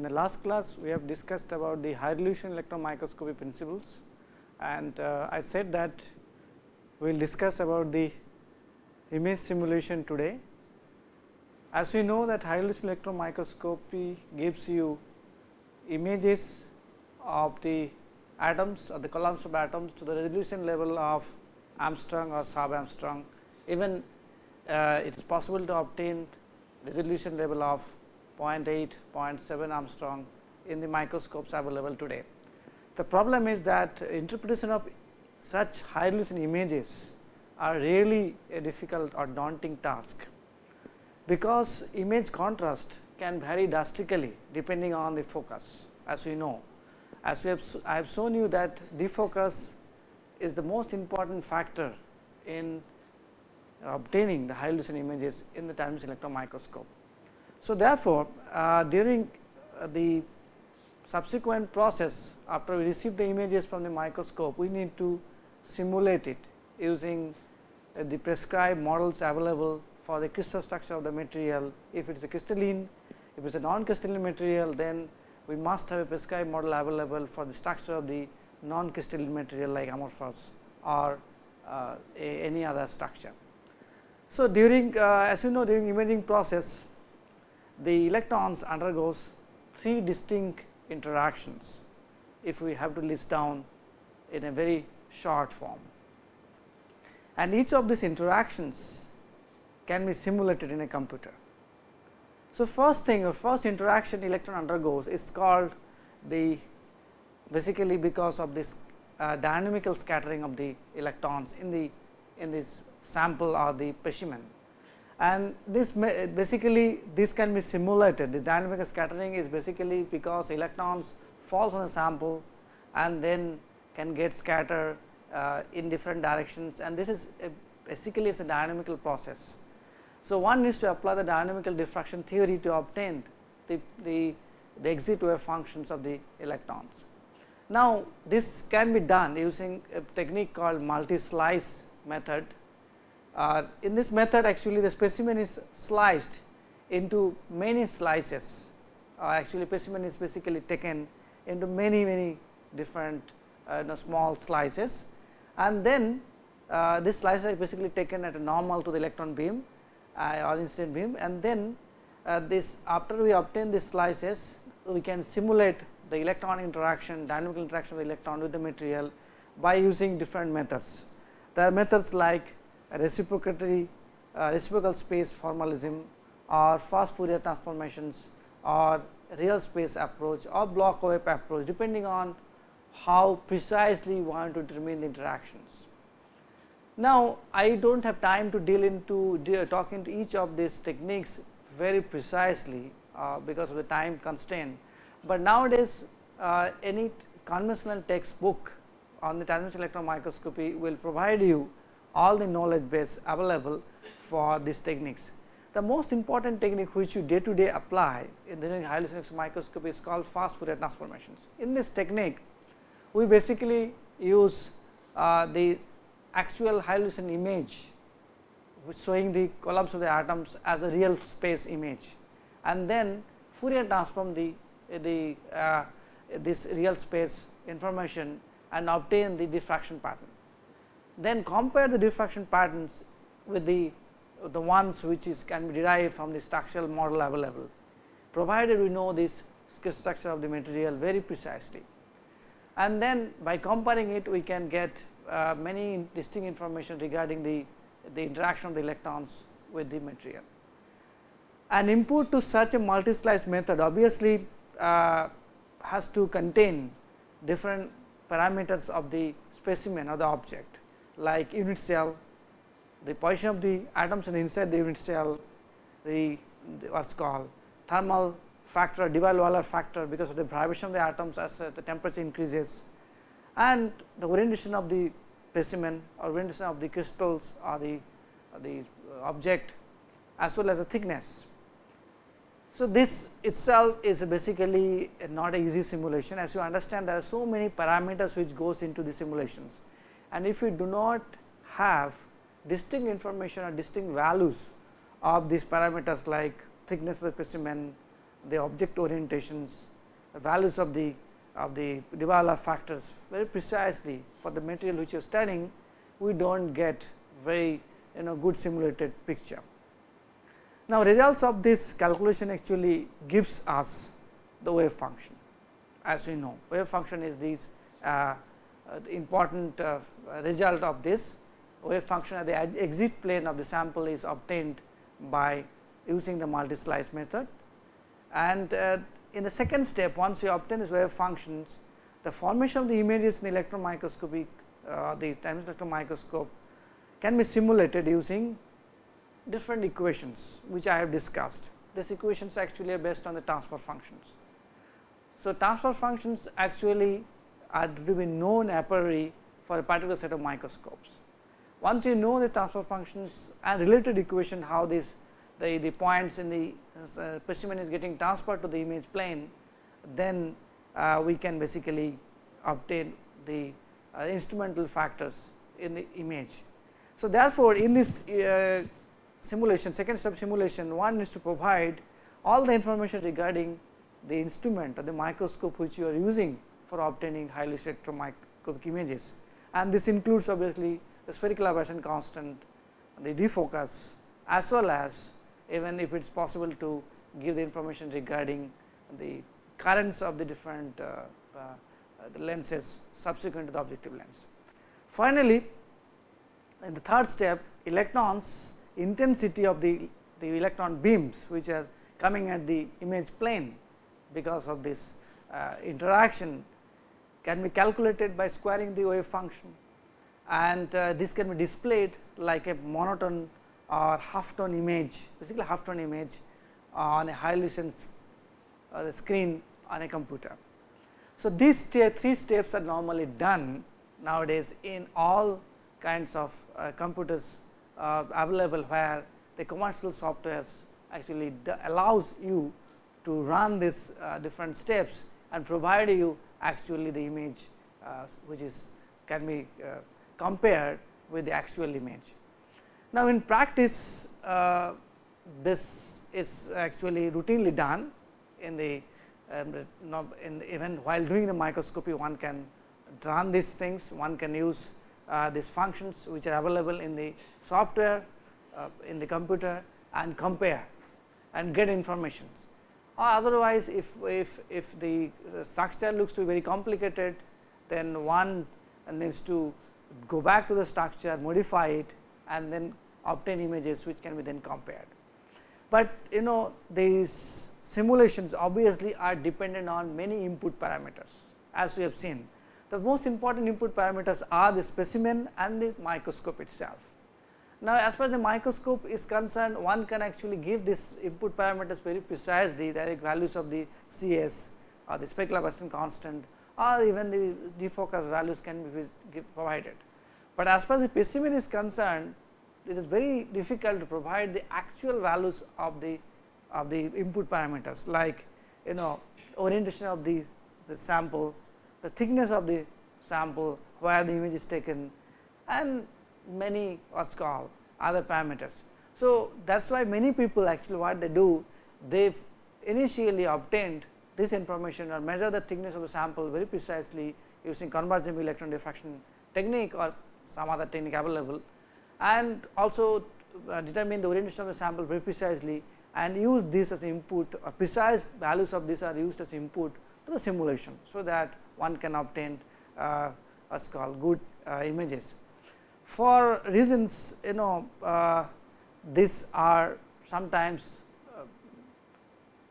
In the last class we have discussed about the high resolution electron microscopy principles and uh, I said that we will discuss about the image simulation today. As we know that high resolution electron microscopy gives you images of the atoms or the columns of atoms to the resolution level of Angstrom or sub Angstrom. Even uh, it is possible to obtain resolution level of 0.8, 0.7 Angstrom in the microscopes available today. The problem is that interpretation of such high resolution images are really a difficult or daunting task, because image contrast can vary drastically depending on the focus as we know. As we have, I have shown you that defocus is the most important factor in obtaining the high resolution images in the time electron microscope. So, therefore, uh, during uh, the subsequent process after we receive the images from the microscope, we need to simulate it using uh, the prescribed models available for the crystal structure of the material. If it is a crystalline, if it is a non-crystalline material, then we must have a prescribed model available for the structure of the non-crystalline material like amorphous or uh, any other structure. So, during uh, as you know during imaging process the electrons undergoes three distinct interactions if we have to list down in a very short form. And each of these interactions can be simulated in a computer. So, first thing or first interaction electron undergoes is called the basically because of this uh, dynamical scattering of the electrons in the in this sample or the specimen and this basically this can be simulated this dynamic scattering is basically because electrons falls on a sample and then can get scattered uh, in different directions and this is basically it is a dynamical process. So, one needs to apply the dynamical diffraction theory to obtain the, the, the exit wave functions of the electrons. Now, this can be done using a technique called multi slice method uh, in this method actually the specimen is sliced into many slices. Uh, actually specimen is basically taken into many many different uh, small slices. And then uh, this slice is basically taken at a normal to the electron beam uh, or incident beam. And then uh, this after we obtain these slices we can simulate the electron interaction dynamical interaction of the electron with the material by using different methods. There are methods like reciprocatory uh, reciprocal space formalism or fast Fourier transformations or real space approach or Bloch wave approach depending on how precisely you want to determine the interactions. Now, I do not have time to deal into talk into each of these techniques very precisely uh, because of the time constraint, but nowadays uh, any conventional textbook on the transmission electron microscopy will provide you all the knowledge base available for these techniques. The most important technique which you day to day apply in the high resolution microscopy is called fast Fourier transformations. In this technique, we basically use uh, the actual high resolution image showing the columns of the atoms as a real space image and then Fourier transform the, the uh, this real space information and obtain the diffraction pattern then compare the diffraction patterns with the the ones which is can be derived from the structural model available, provided we know this structure of the material very precisely. And then by comparing it we can get uh, many distinct information regarding the, the interaction of the electrons with the material. An input to such a multi slice method obviously uh, has to contain different parameters of the specimen or the object like unit cell, the position of the atoms inside the unit cell, the, the what is called thermal factor, Debye-Waller factor because of the vibration of the atoms as uh, the temperature increases. And the orientation of the specimen or orientation of the crystals or the, or the object as well as the thickness. So, this itself is basically not a easy simulation. As you understand there are so many parameters which goes into the simulations and if you do not have distinct information or distinct values of these parameters like thickness of the specimen the object orientations, the values of the of the de factors very precisely for the material which you are studying, we do not get very you know good simulated picture. Now, results of this calculation actually gives us the wave function as we know wave function is this uh, uh, important uh, result of this wave function at the exit plane of the sample is obtained by using the multi slice method. And uh, in the second step once you obtain these wave functions the formation of the images in the electron microscopic uh, the time electron microscope can be simulated using different equations which I have discussed. These equations actually are based on the transfer functions. So, transfer functions actually are to be known a priori for a particular set of microscopes. Once you know the transfer functions and related equation how this the, the points in the uh, specimen is getting transferred to the image plane, then uh, we can basically obtain the uh, instrumental factors in the image. So, therefore, in this uh, simulation second step simulation one is to provide all the information regarding the instrument or the microscope which you are using for obtaining highly spectromicroscopic images and this includes obviously the spherical aberration constant, the defocus as well as even if it is possible to give the information regarding the currents of the different uh, uh, the lenses subsequent to the objective lens. Finally, in the third step electrons intensity of the, the electron beams which are coming at the image plane because of this uh, interaction can be calculated by squaring the wave function and uh, this can be displayed like a monotone or half tone image basically half tone image on a high resolution uh, screen on a computer. So, these three steps are normally done nowadays in all kinds of uh, computers uh, available where the commercial softwares actually allows you to run these uh, different steps and provide you actually the image uh, which is can be uh, compared with the actual image. Now, in practice uh, this is actually routinely done in the um, in even while doing the microscopy one can run these things one can use these functions which are available in the software in the computer and compare and get informations or Uh, otherwise if, if, if the structure looks to be very complicated then one needs to go back to the structure modify it and then obtain images which can be then compared. But you know these simulations obviously are dependent on many input parameters as we have seen. The most important input parameters are the specimen and the microscope itself. Now, as far as the microscope is concerned, one can actually give this input parameters very precisely the values of the CS or the spherical aberration constant or even the defocus values can be provided. But as far as the specimen is concerned, it is very difficult to provide the actual values of the of the input parameters like you know orientation of the, the sample, the thickness of the sample, where the image is taken and many what's called other parameters. So, that is why many people actually what they do they initially obtained this information or measure the thickness of the sample very precisely using convergent electron diffraction technique or some other technique available and also uh, determine the orientation of the sample very precisely and use this as input or precise values of this are used as input to the simulation. So, that one can obtain uh, called good uh, images for reasons you know uh, these are sometimes uh,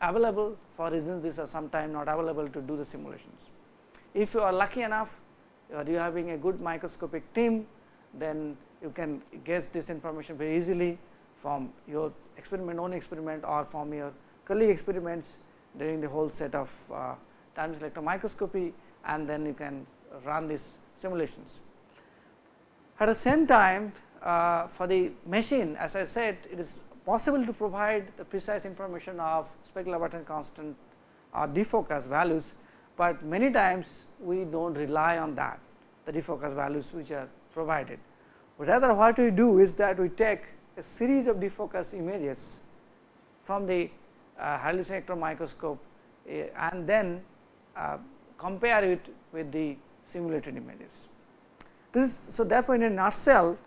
available for reasons these are sometimes not available to do the simulations. If you are lucky enough or you are having a good microscopic team then you can get this information very easily from your experiment own experiment or from your colleague experiments during the whole set of uh, time electron microscopy and then you can run these simulations. At the same time uh, for the machine as I said it is possible to provide the precise information of spherical aberration constant or defocus values, but many times we do not rely on that the defocus values which are provided. Rather what we do is that we take a series of defocus images from the uh, high electron microscope uh, and then uh, compare it with the simulated images. This so therefore, in a nutshell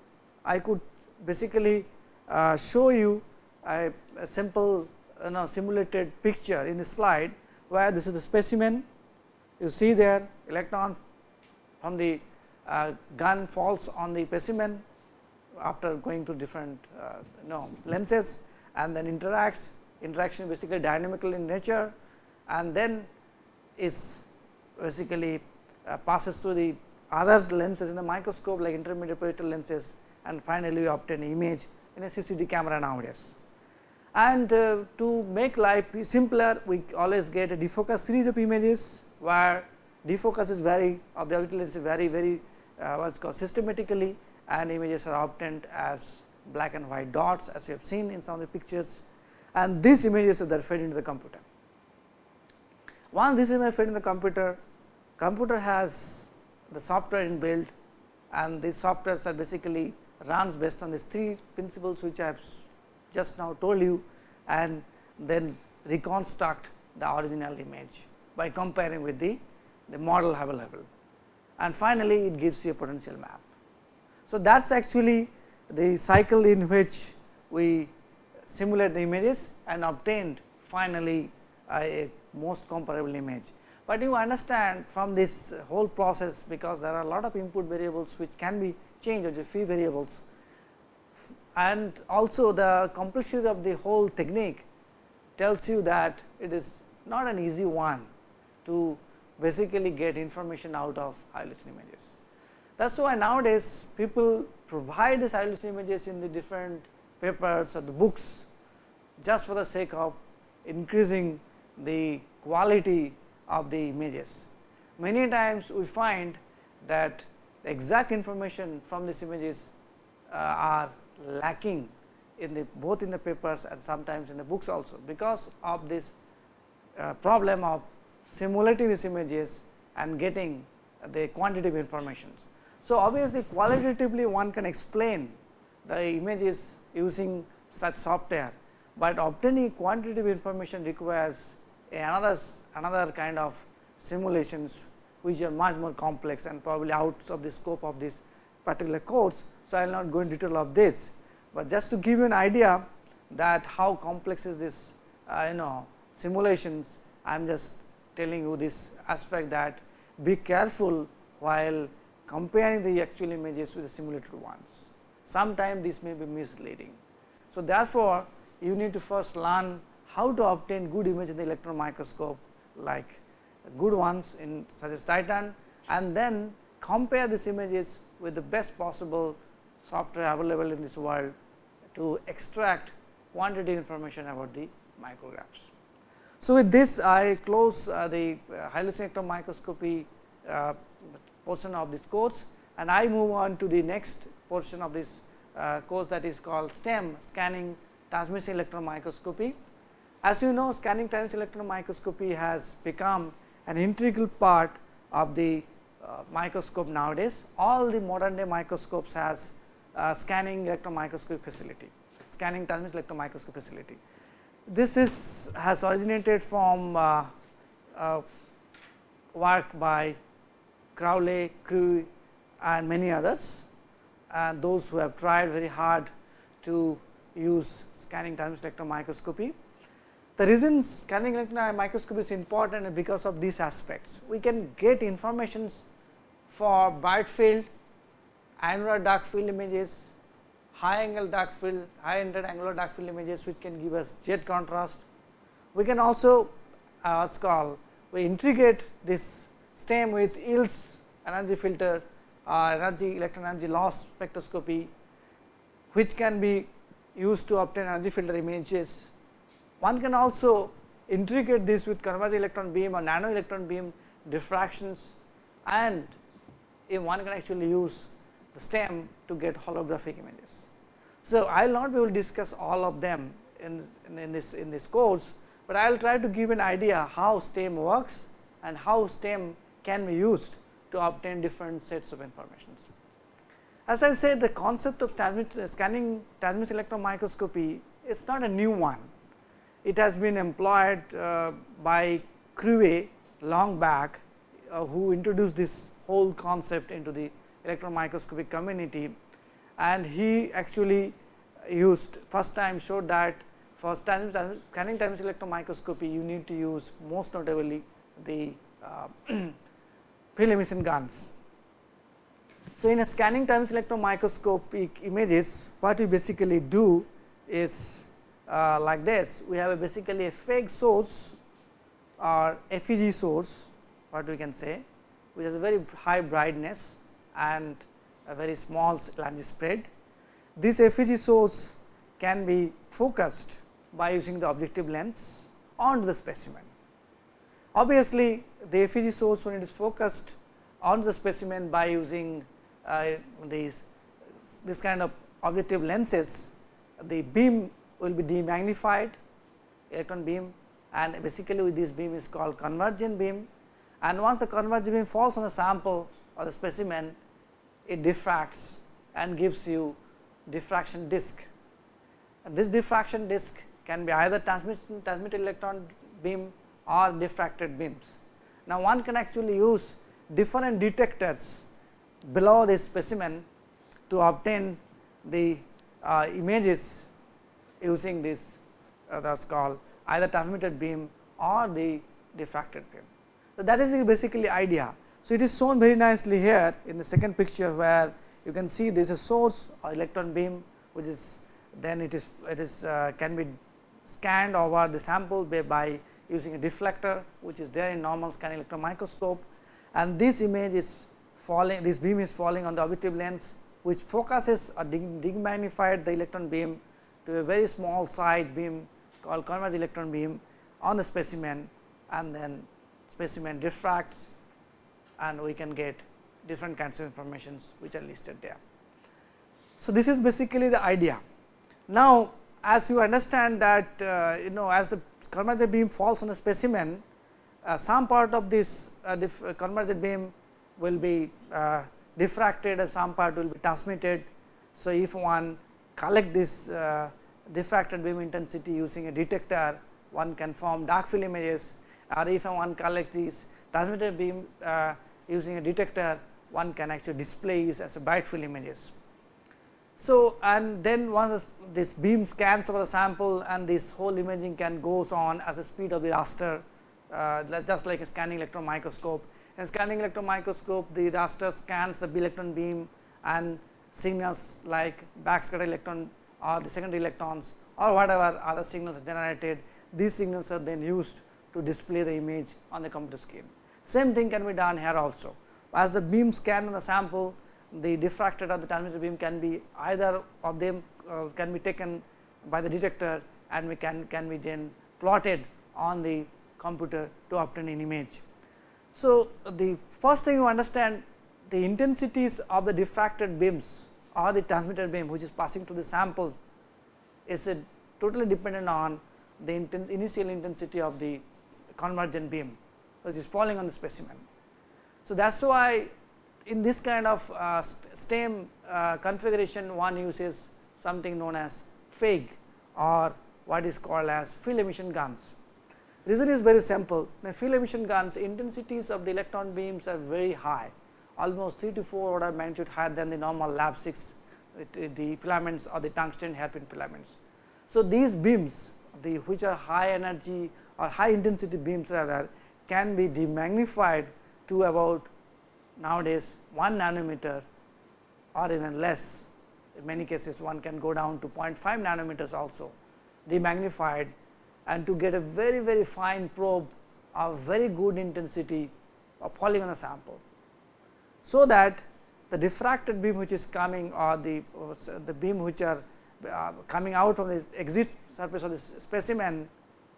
I could basically uh, show you a, a simple you know simulated picture in the slide where this is the specimen. You see there electron from the uh, gun falls on the specimen after going through different uh, you know lenses and then interacts interaction basically dynamical in nature and then is basically uh, passes through the other lenses in the microscope like intermediate positional lenses and finally, we obtain image in a CCD camera nowadays. And uh, to make life simpler we always get a defocus series of images where defocus is very of the orbital lens is very very uh, what is called systematically and images are obtained as black and white dots as you have seen in some of the pictures and these images are fed into the computer. Once this image fed in the computer, computer has the software inbuilt and these softwares are basically runs based on these three principles which I have just now told you and then reconstruct the original image by comparing with the, the model available and finally, it gives you a potential map. So, that is actually the cycle in which we simulate the images and obtained finally a, a most comparable image. But you understand from this whole process because there are a lot of input variables which can be changed or the few variables and also the complexity of the whole technique tells you that it is not an easy one to basically get information out of high resolution images. That is why nowadays people provide these high resolution images in the different papers or the books just for the sake of increasing the quality of the images. Many times we find that the exact information from these images uh, are lacking in the both in the papers and sometimes in the books also, because of this uh, problem of simulating these images and getting the quantitative informations. So, obviously, qualitatively one can explain the images using such software, but obtaining quantitative information requires another another kind of simulations which are much more complex and probably out of the scope of this particular course. So, I will not go in detail of this, but just to give you an idea that how complex is this uh, you know simulations I am just telling you this aspect that be careful while comparing the actual images with the simulated ones. Sometimes this may be misleading. So, therefore, you need to first learn how to obtain good image in the electron microscope like good ones in such as Titan and then compare these images with the best possible software available in this world to extract quantitative information about the micrographs. So, with this I close uh, the uh, high resolution microscopy uh, portion of this course and I move on to the next portion of this uh, course that is called STEM scanning transmission electron microscopy. As you know scanning transmission electron microscopy has become an integral part of the uh, microscope nowadays. All the modern day microscopes has uh, scanning electron microscopy facility, scanning transmission electron microscopy facility this is has originated from uh, uh, work by Cowley, Crewe and many others and those who have tried very hard to use scanning transmission electron microscopy. The reason scanning electron microscope is important because of these aspects. We can get informations for bright field, annular dark field images, high angle dark field, high ended angular dark field images which can give us jet contrast. We can also uh, what's called we integrate this stem with EELS energy filter uh, energy electron energy loss spectroscopy which can be used to obtain energy filter images. One can also integrate this with convergent electron beam or nano electron beam diffractions and if one can actually use the stem to get holographic images. So, I will not be able to discuss all of them in, in, in, this in this course, but I will try to give an idea how STEM works and how STEM can be used to obtain different sets of informations. As I said the concept of transmit, scanning transmission electron microscopy is not a new one. It has been employed uh, by Crewe long back uh, who introduced this whole concept into the electron microscopic community and he actually used first time showed that for scanning time electron microscopy you need to use most notably the uh, field emission guns. So, in a scanning times electron microscopic images what we basically do is uh, like this we have a basically a FEG source or FEG source what we can say which has a very high brightness and a very small large spread. This FEG source can be focused by using the objective lens on the specimen. Obviously, the FEG source when it is focused on the specimen by using uh, these this kind of objective lenses, the beam will be demagnified electron beam and basically with this beam is called convergent beam and once the convergent beam falls on the sample or the specimen it diffracts and gives you diffraction disk. And this diffraction disk can be either transmitted, transmitted electron beam or diffracted beams. Now, one can actually use different detectors below this specimen to obtain the uh, images using this uh, that is called either transmitted beam or the diffracted beam. So, that is basically idea. So, it is shown very nicely here in the second picture where you can see this is a source or electron beam which is then it is it is uh, can be scanned over the sample by, by using a deflector which is there in normal scanning electron microscope and this image is falling this beam is falling on the objective lens which focuses or demagnified the electron beam to a very small size beam called converged electron beam on the specimen and then specimen diffracts and we can get different kinds of informations which are listed there. So, this is basically the idea. Now, as you understand that uh, you know as the convergent beam falls on a specimen, uh, some part of this uh, uh convergent beam will be uh, diffracted and some part will be transmitted. So, if one collect this uh, diffracted beam intensity using a detector, one can form dark field images or if one collects this transmitted beam using a detector, one can actually display this as a bright field images. So, and then once this beam scans over the sample and this whole imaging can goes on as the speed of the raster uh, just like a scanning electron microscope. In scanning electron microscope the raster scans the electron beam and signals like backscatter electron or the secondary electrons or whatever other signals are generated. These signals are then used to display the image on the computer screen. Same thing can be done here also. As the beam scan on the sample, the diffracted or the transmitted beam can be either of them uh, can be taken by the detector and we can can be then plotted on the computer to obtain an image. So, the first thing you understand the intensities of the diffracted beams or the transmitted beam which is passing to the sample is totally dependent on the initial intensity of the convergent beam which is falling on the specimen. So, that is why in this kind of uh, stem uh, configuration one uses something known as FEG or what is called as field emission guns. Reason is very simple, the field emission guns intensities of the electron beams are very high, almost 3 to 4 order magnitude higher than the normal LaB6 the filaments or the tungsten hairpin filaments. So, these beams the which are high energy or high intensity beams rather can be demagnified to about nowadays 1 nanometer or even less in many cases one can go down to 0.5 nanometers also demagnified and to get a very very fine probe of very good intensity of a sample. So, that the diffracted beam which is coming or the, uh, the beam which are uh, coming out of the exit surface of the specimen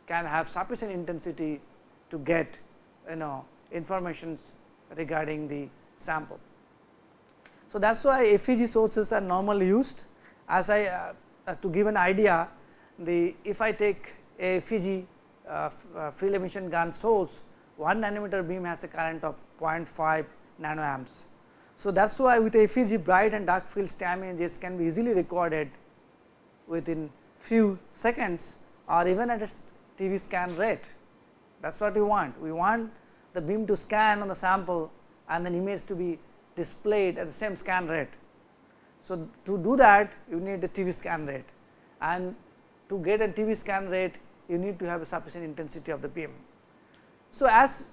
can have sufficient intensity to get you know informations regarding the sample. So, that is why FEG sources are normally used as I uh, to give an idea the if I take a FEG uh, uh, field emission gun source 1 nanometer beam has a current of 0.5 nanoamps. So, that is why with FEG bright and dark field stem images can be easily recorded within few seconds or even at a TV scan rate that is what we want. We want the beam to scan on the sample and then image to be displayed at the same scan rate. So, to do that you need a TV scan rate and to get a TV scan rate you need to have a sufficient intensity of the beam. So, as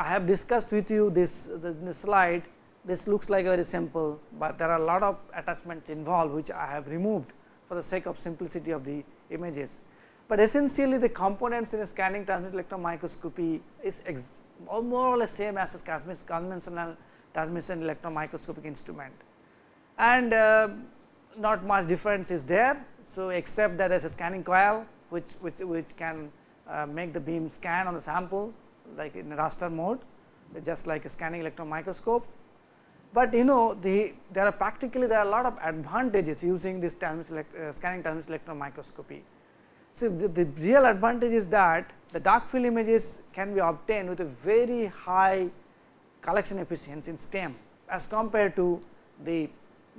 I have discussed with you this, this slide this looks like very simple, but there are a lot of attachments involved which I have removed for the sake of simplicity of the images. But essentially the components in a scanning transmission electron microscopy is more or less same as a conventional transmission electron microscopic instrument and uh, not much difference is there. So, except that there is a scanning coil which, which, which can uh, make the beam scan on the sample like in raster mode just like a scanning electron microscope. But you know the there are practically there are a lot of advantages using this uh, scanning transmission electron microscopy. So, the, the real advantage is that the dark field images can be obtained with a very high collection efficiency in STEM as compared to the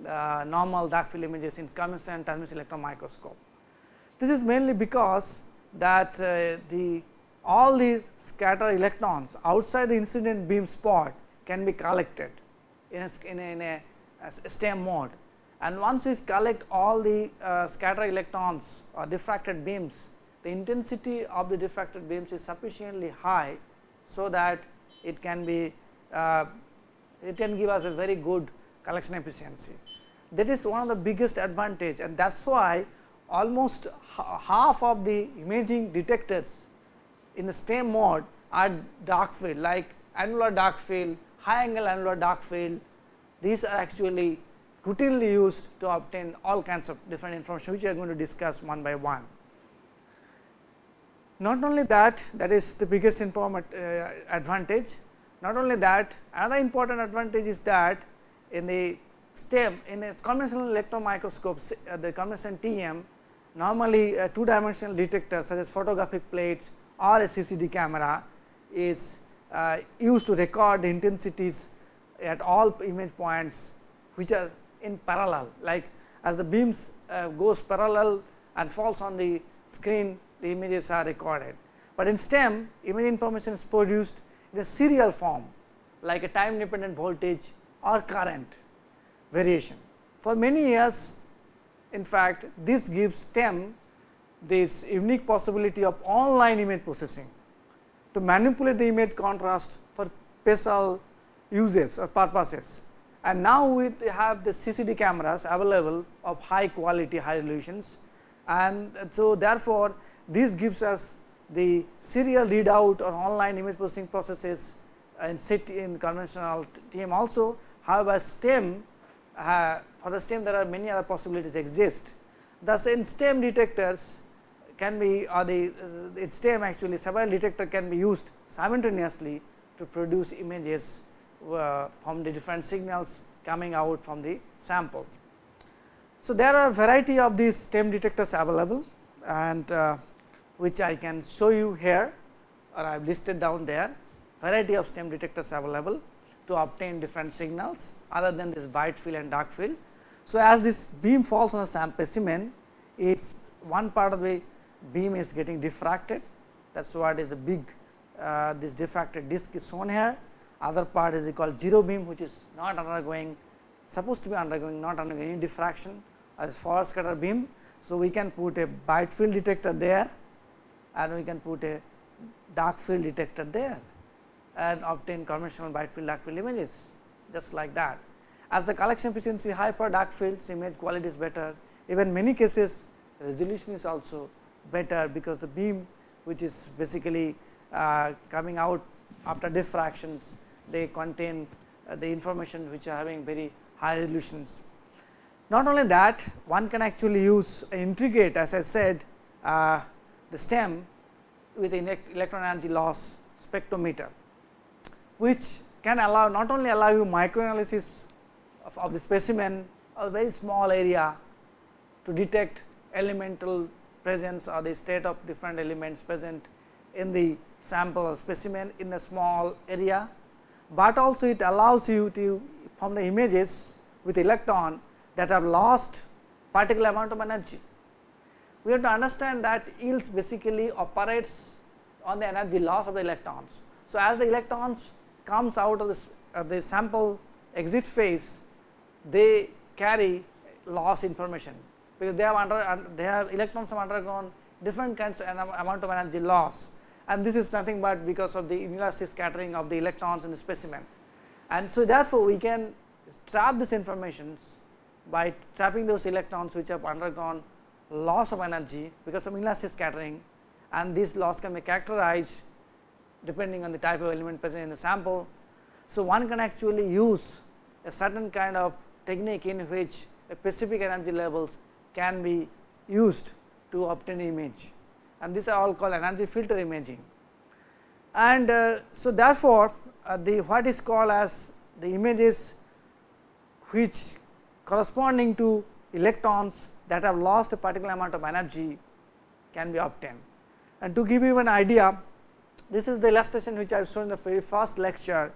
uh, normal dark field images in conventional transmission electron microscope. This is mainly because that uh, the all these scattered electrons outside the incident beam spot can be collected in a, in a, in a, a STEM mode and once we collect all the uh, scattered electrons or diffracted beams, the intensity of the diffracted beams is sufficiently high. So, that it can be uh, it can give us a very good collection efficiency. That is one of the biggest advantage and that is why almost half of the imaging detectors in the same mode are dark field like annular dark field, high angle annular dark field. These are actually routinely used to obtain all kinds of different information which we are going to discuss one by one. Not only that that is the biggest informant uh, advantage, not only that another important advantage is that in the STEM in a conventional electron microscope uh, the conventional TM normally a two dimensional detectors such as photographic plates or a CCD camera is uh, used to record the intensities at all image points which are in parallel like as the beams uh, goes parallel and falls on the screen the images are recorded. But in STEM image information is produced in a serial form like a time dependent voltage or current variation. For many years in fact, this gives STEM this unique possibility of online image processing to manipulate the image contrast for special uses or purposes and now we have the CCD cameras available of high quality high resolutions and so therefore, this gives us the serial readout or online image processing processes in SIT in conventional TM also. However, STEM uh, for the STEM there are many other possibilities exist. Thus, in STEM detectors can be or the uh, in STEM actually several detector can be used simultaneously to produce images uh, from the different signals coming out from the sample. So, there are variety of these STEM detectors available and uh, which I can show you here or I have listed down there variety of STEM detectors available to obtain different signals other than this white field and dark field. So, as this beam falls on a sample specimen, it's one part of the beam is getting diffracted that is what is the big uh, this diffracted disk is shown here other part is called zero beam which is not undergoing supposed to be undergoing not undergoing any diffraction as forward scatter beam. So, we can put a bright field detector there and we can put a dark field detector there and obtain conventional bright field dark field images just like that. As the collection efficiency high for dark fields image quality is better even many cases resolution is also better because the beam which is basically uh, coming out after diffractions they contain uh, the information which are having very high resolutions. Not only that one can actually use integrate as I said uh, the STEM with electron energy loss spectrometer, which can allow not only allow you microanalysis of, of the specimen a very small area to detect elemental presence or the state of different elements present in the sample or specimen in a small area but also it allows you to from the images with electron that have lost particular amount of energy. we have to understand that EELS basically operates on the energy loss of the electrons. So, as the electrons comes out of this, uh, the sample exit phase, they carry loss information because they have under they have electrons have undergone different kinds of amount of energy loss and this is nothing but because of the inelastic scattering of the electrons in the specimen. And so, therefore, we can trap this information by trapping those electrons which have undergone loss of energy because of inelastic scattering and this loss can be characterized depending on the type of element present in the sample. So, one can actually use a certain kind of technique in which specific energy levels can be used to obtain image and these are all called energy filter imaging. And uh, so, therefore, uh, the what is called as the images which corresponding to electrons that have lost a particular amount of energy can be obtained. And to give you an idea, this is the illustration which I have shown in the very first lecture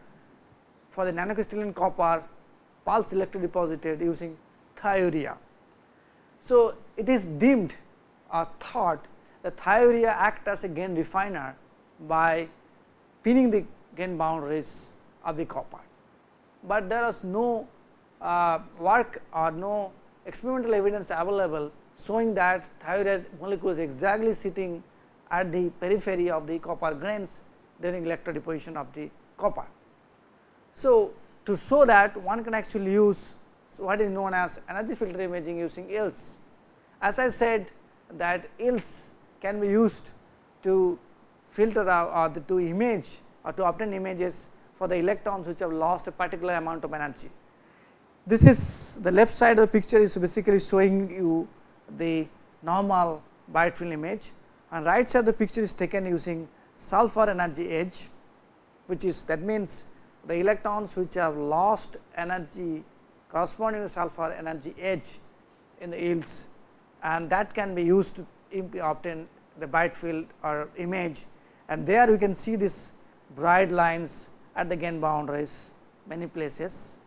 for the nanocrystalline copper pulse electrodeposited using thiourea. So, it is deemed or thought that thiourea act as a gain refiner by pinning the gain boundaries of the copper, but there is no uh, work or no experimental evidence available showing that thiourea molecule is exactly sitting at the periphery of the copper grains during electrodeposition of the copper. So, to show that one can actually use what is known as energy filter imaging using EELS. As I said that EELS can be used to filter out or the, to image or to obtain images for the electrons which have lost a particular amount of energy. This is the left side of the picture is basically showing you the normal bright field image and right side of the picture is taken using sulfur energy edge which is that means the electrons which have lost energy corresponding to sulfur energy edge in the EELS and that can be used to obtain the bright field or image. And there you can see this bright lines at the gain boundaries many places.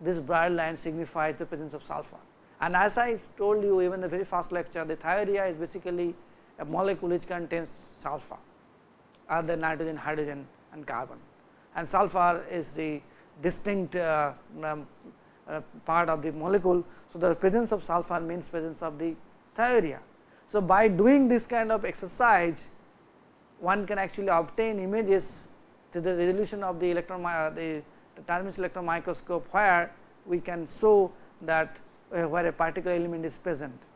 This bright line signifies the presence of sulfur. And as I told you even the very first lecture the thiourea is basically a molecule which contains sulfur other nitrogen, hydrogen and carbon. And sulfur is the distinct uh, um, part of the molecule. So, the presence of sulfur means presence of the thiourea. So, by doing this kind of exercise one can actually obtain images to the resolution of the electron uh, the, the transmission electron microscope where we can show that uh, where a particular element is present.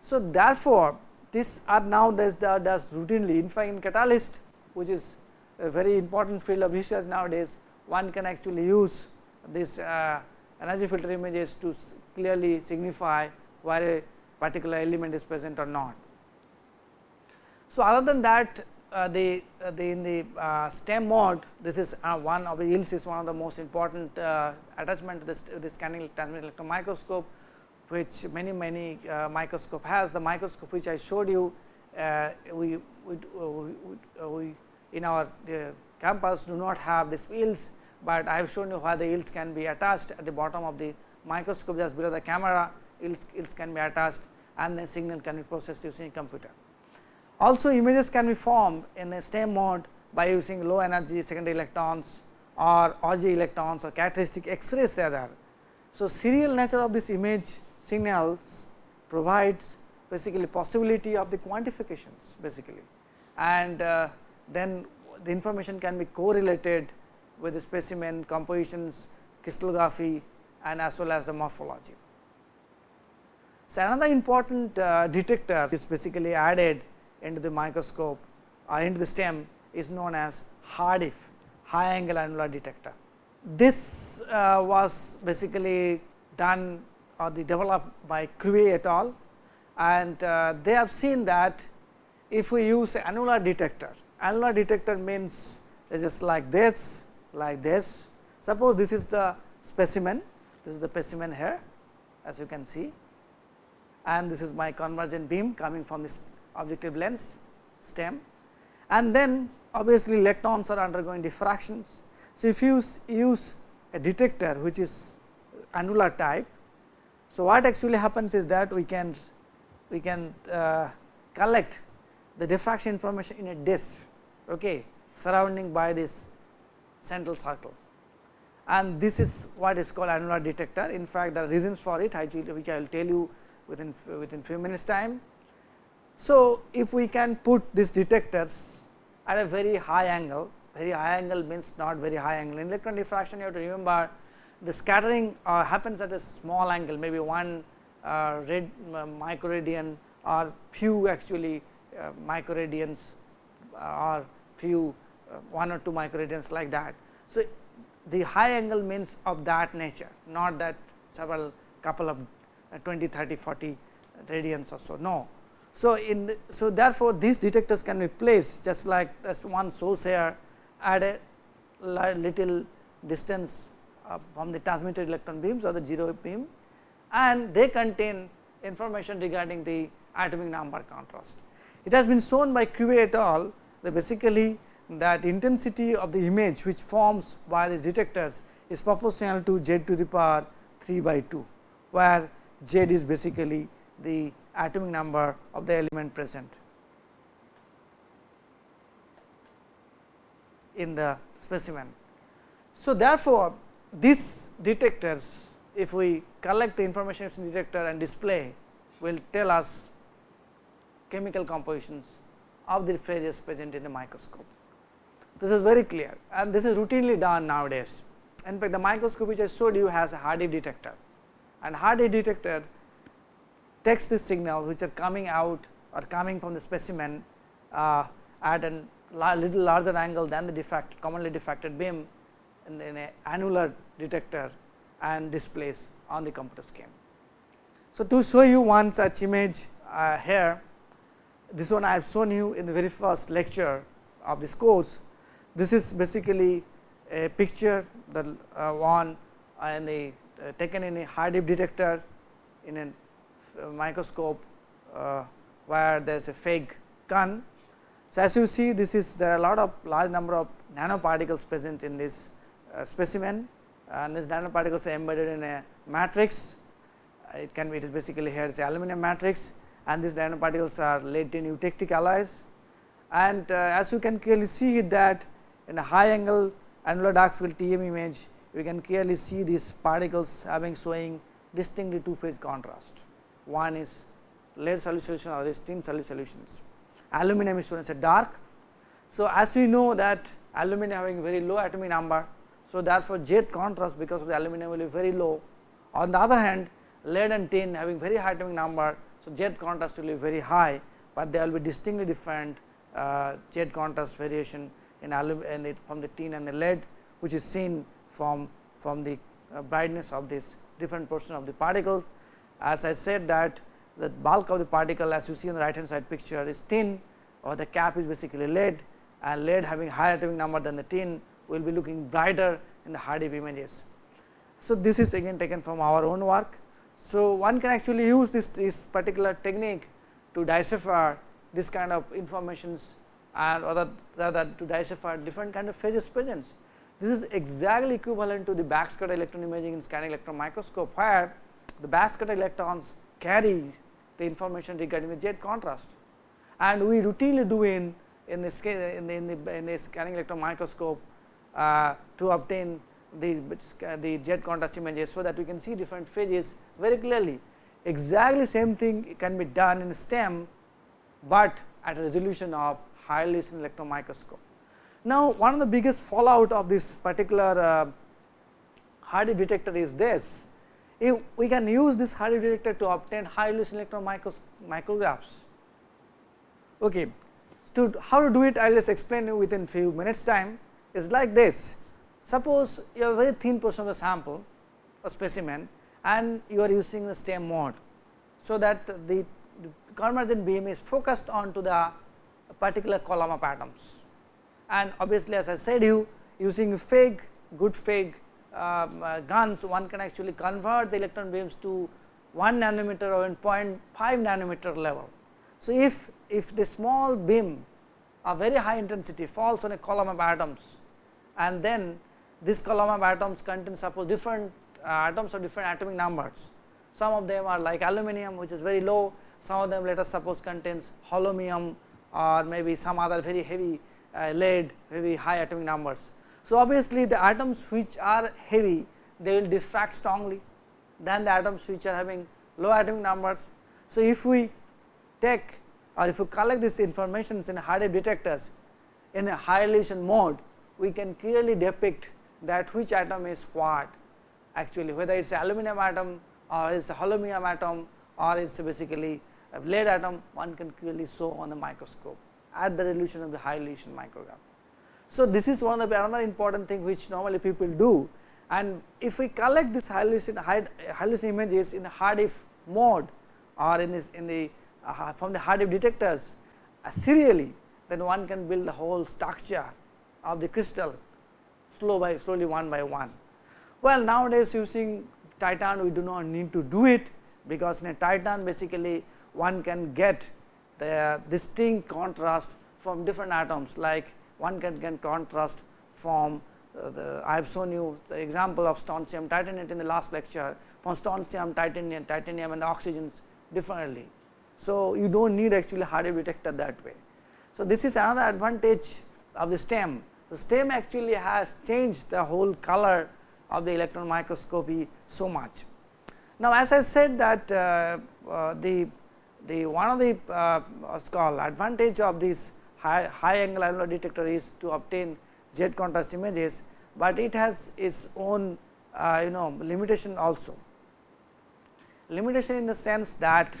So, therefore, these are now does does routinely in fact in catalyst which is a very important field of research nowadays one can actually use this uh, energy filter images to clearly signify where a particular element is present or not. So, other than that uh, the, uh, the in the uh, STEM mode this is uh, one of the EELS is one of the most important uh, attachment to this, this scanning transmitted electron microscope which many many microscope has. The microscope which I showed you we, we, we, we, in our campus do not have this EELS, but I have shown you how the EELS can be attached at the bottom of the microscope just below the camera EELS, EELS can be attached and the signal can be processed using a computer. Also images can be formed in the STEM mode by using low energy secondary electrons or Auger electrons or characteristic X-rays rather. So, serial nature of this image signals provides basically possibility of the quantifications basically and uh, then the information can be correlated with the specimen compositions, crystallography and as well as the morphology. So, another important uh, detector is basically added into the microscope or into the STEM is known as HAADF high angle annular detector. This uh, was basically done or the developed by Crewe et al. and uh, they have seen that if we use annular detector, annular detector means just like this, like this. Suppose this is the specimen, this is the specimen here as you can see and this is my convergent beam coming from this objective lens stem and then obviously electrons are undergoing diffractions. So, if you use a detector which is annular type so, what actually happens is that we can we can uh, collect the diffraction information in a disk okay, surrounding by this central circle and this is what is called annular detector. In fact, there are reasons for it which I will tell you within within few minutes time. So, if we can put these detectors at a very high angle, very high angle means not very high angle. In electron diffraction, you have to remember the scattering uh, happens at a small angle, maybe one uh, red uh, microradian or few actually uh, microradians uh, or few uh, one or two microradians like that. So, the high angle means of that nature, not that several couple of 20, 30, 40 radians or so, no. So, in the, so therefore, these detectors can be placed just like this one source here at a little distance uh, from the transmitted electron beams or the 0 beam and they contain information regarding the atomic number contrast. It has been shown by Crewe et al. that basically that intensity of the image which forms by these detectors is proportional to z to the power 3 by 2, where z is basically the atomic number of the element present in the specimen. So, therefore, these detectors if we collect the information from the detector and display will tell us chemical compositions of the phases present in the microscope. This is very clear and this is routinely done nowadays. In fact, the microscope which I showed you has a HAADF detector and HAADF detector takes this signal which are coming out or coming from the specimen uh, at a little larger angle than the diffract commonly diffracted beam in, in a annular detector and displays on the computer scheme. So, to show you one such image uh, here, this one I have shown you in the very first lecture of this course. This is basically a picture that uh, one and the uh, taken in a HAADF detector in a microscope uh, where there is a FEG gun. So, as you see this is there are a lot of large number of nanoparticles present in this uh, specimen and these nanoparticles are embedded in a matrix. It can be it is basically here is aluminum matrix and these nanoparticles are laid in eutectic alloys. And uh, as you can clearly see that in a high angle annular dark field TM image, we can clearly see these particles having showing distinctly two phase contrast. One is lead solution, or tin solutions. Aluminum is shown as a dark. So, as we know that aluminum having very low atomic number so, therefore, Z contrast because of the aluminum will be very low. On the other hand, lead and tin having very high atomic number. So, Z contrast will be very high, but there will be distinctly different uh, Z contrast variation in, the, from the tin and the lead, which is seen from, from the uh, brightness of this different portion of the particles. As I said that the bulk of the particle as you see on the right hand side picture is tin or the cap is basically lead and lead having higher atomic number than the tin will be looking brighter in the HAADF images. So, this is again taken from our own work. So, one can actually use this, this particular technique to decipher this kind of informations and other rather to decipher different kind of phases presence. This is exactly equivalent to the backscatter electron imaging in scanning electron microscope, where the backscatter electrons carry the information regarding the Z contrast. And we routinely do in in the, in the, in the, in the scanning electron microscope uh, to obtain the, the Z contrast images. So, that we can see different phases very clearly. Exactly same thing can be done in the STEM, but at a resolution of resolution electron microscope. Now, one of the biggest fallout of this particular uh, HAADF detector is this. If we can use this HAADF detector to obtain resolution electron micros micrographs. Okay. To how to do it, I will just explain you within few minutes time is like this. Suppose you have a very thin portion of the sample a specimen and you are using the STEM mode. So, that the convergent beam is focused on to particular column of atoms and obviously as I said you using FEG good FEG um, uh, guns one can actually convert the electron beams to 1 nanometer or 0.5 nanometer level. So, if, if the small beam a very high intensity falls on a column of atoms and then this column of atoms contain suppose different uh, atoms of different atomic numbers. Some of them are like aluminum which is very low, some of them let us suppose contains holmium or maybe some other very heavy uh, lead very high atomic numbers. So, obviously, the atoms which are heavy they will diffract strongly than the atoms which are having low atomic numbers. So, if we take or if we collect this information in high detectors in a high resolution mode, we can clearly depict that which atom is what actually whether it is aluminum atom or it is a holmium atom or it is basically a lead atom one can clearly show on the microscope at the resolution of the high resolution micrograph. So, this is one of the another important thing which normally people do and if we collect this high resolution, high, high resolution images in the HAADF mode or in this in the uh, from the HAADF detectors uh, serially then one can build the whole structure of the crystal slow by slowly one by one. Well nowadays using titan we do not need to do it because in a titan basically one can get the distinct contrast from different atoms like one can get contrast from uh, the I have shown you the example of strontium titanate in the last lecture from strontium titanium titanium and oxygens differently. So, you do not need actually HAADF detector that way. So, this is another advantage of the STEM. The STEM actually has changed the whole color of the electron microscopy so much. Now, as I said that uh, uh, the the one of the uh, what's called advantage of this high, high angle annular detector is to obtain Z contrast images, but it has its own uh, you know limitation also. Limitation in the sense that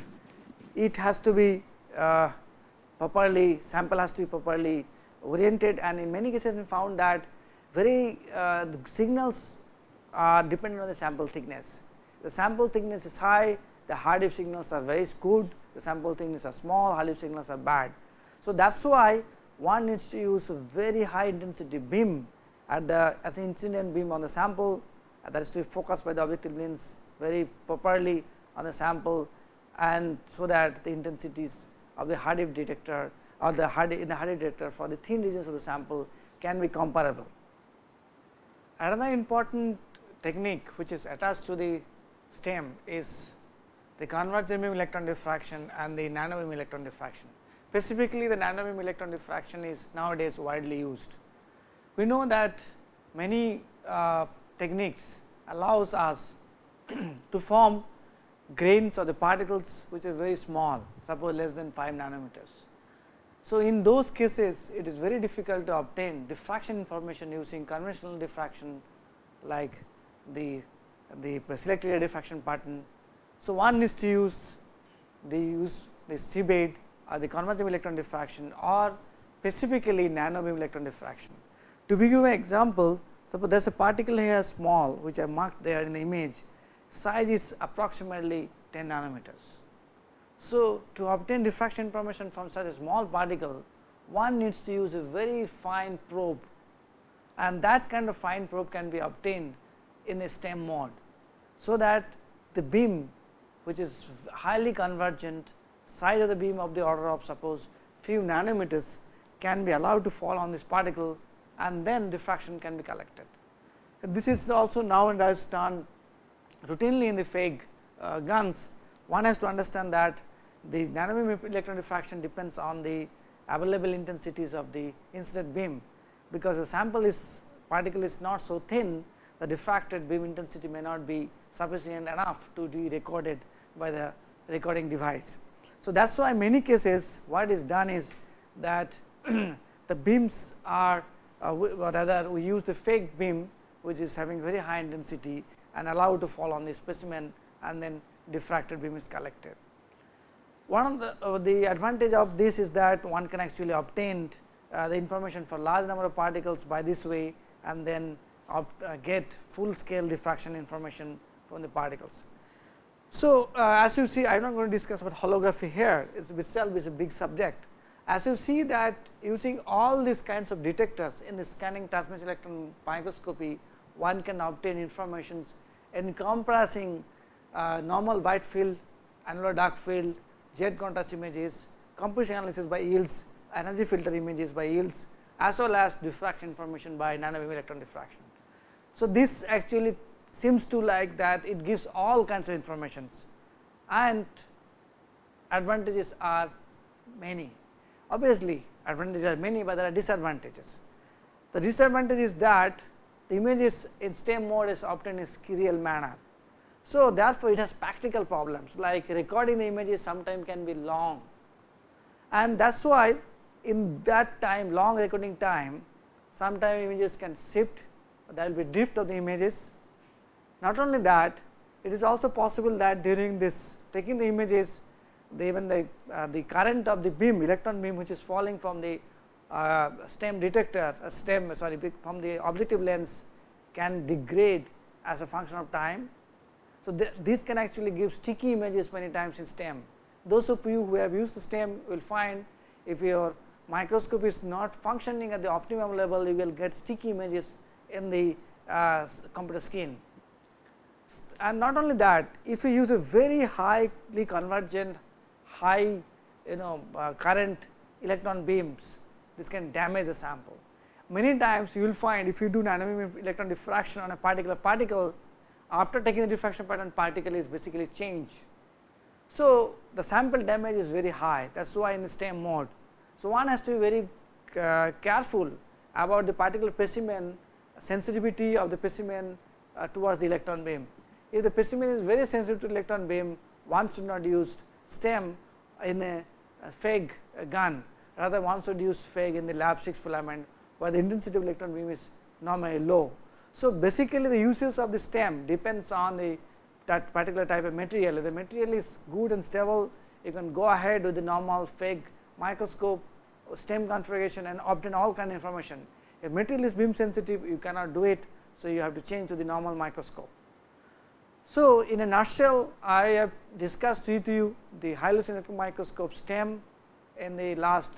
it has to be uh, properly sample has to be properly oriented and in many cases we found that very uh, signals are dependent on the sample thickness. The sample thickness is high, the HAADF signals are very good, the sample thickness are small, HAADF signals are bad. So, that is why one needs to use a very high intensity beam at the as incident beam on the sample that is to be focused by the objective lens very properly on the sample and so that the intensities of the HAADF detector or the HAADF in the HAADF detector for the thin regions of the sample can be comparable. Another important technique which is attached to the STEM is the convergent beam electron diffraction and the nano beam electron diffraction. Specifically the nano beam electron diffraction is nowadays widely used. We know that many uh, techniques allows us to form grains or the particles which are very small suppose less than 5 nanometers. So, in those cases it is very difficult to obtain diffraction information using conventional diffraction like the, the selective diffraction pattern. So, one needs to use the use the CBED or the convergent electron diffraction or specifically nano beam electron diffraction. To give you an example, suppose there is a particle here small which I marked there in the image, size is approximately 10 nanometers. So, to obtain diffraction information from such a small particle, one needs to use a very fine probe and that kind of fine probe can be obtained in a stem mode. So, that the beam which is highly convergent size of the beam of the order of suppose few nanometers can be allowed to fall on this particle and then diffraction can be collected. This is also nowadays done routinely in the FEG uh, guns. One has to understand that the nanobeam electron diffraction depends on the available intensities of the incident beam, because the sample is particle is not so thin the diffracted beam intensity may not be sufficient enough to be recorded by the recording device. So, that is why many cases what is done is that the beams are uh, rather we use the FEG beam which is having very high intensity and allow to fall on the specimen and then diffracted beam is collected. One of the, uh, the advantage of this is that one can actually obtain uh, the information for large number of particles by this way and then uh, get full scale diffraction information from the particles. So, uh, as you see I am not going to discuss about holography here it itself is a big subject. As you see that using all these kinds of detectors in the scanning transmission electron microscopy one can obtain informations encompassing uh, normal bright field, annular dark field, Z contrast images, composition analysis by EELS, energy filter images by EELS as well as diffraction information by nanobeam electron diffraction. So, this actually seems to like that it gives all kinds of informations and advantages are many. Obviously, advantages are many, but there are disadvantages. The disadvantage is that the images in STEM mode is obtained in serial manner. So, therefore, it has practical problems like recording the images sometimes can be long and that is why in that time long recording time sometimes images can shift there will be drift of the images. Not only that it is also possible that during this taking the images the even the, uh, the current of the beam electron beam which is falling from the uh, stem detector uh, stem sorry from the objective lens can degrade as a function of time. So, th this can actually give sticky images many times in stem. Those of you who have used the stem will find if your microscope is not functioning at the optimum level you will get sticky images in the uh, computer skin. And not only that if you use a very highly convergent high you know uh, current electron beams this can damage the sample. Many times you will find if you do dynamic electron diffraction on a particular particle after taking the diffraction pattern particle is basically changed. So, the sample damage is very high that is why in the stem mode. So, one has to be very uh, careful about the particular specimen sensitivity of the specimen uh, towards the electron beam. If the specimen is very sensitive to electron beam, one should not use stem in a, a FEG gun, rather one should use FEG in the LaB6 filament, where the intensity of electron beam is normally low. So, basically the uses of the stem depends on the that particular type of material. If the material is good and stable, you can go ahead with the normal FEG microscope stem configuration and obtain all kind of information. If material is beam sensitive, you cannot do it. So, you have to change to the normal microscope. So, in a nutshell, I have discussed with you the high resolution electron microscope STEM in the last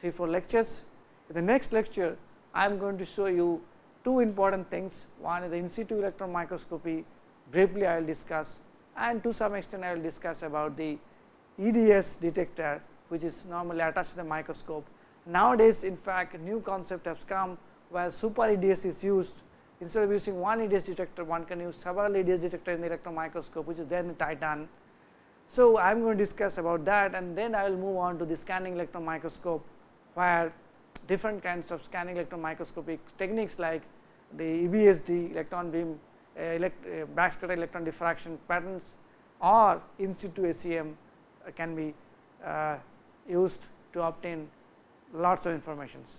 3 4 lectures. In the next lecture, I am going to show you two important things. One is the in situ electron microscopy, briefly I will discuss and to some extent I will discuss about the EDS detector, which is normally attached to the microscope. Nowadays, in fact, new concept has come where super EDS is used instead of using one EDS detector one can use several EDS detector in the electron microscope which is then the Titan. So, I am going to discuss about that and then I will move on to the scanning electron microscope where different kinds of scanning electron microscopic techniques like the EBSD electron beam uh, elect, uh, backscatter electron diffraction patterns or in situ SEM uh, can be uh, used to obtain lots of informations.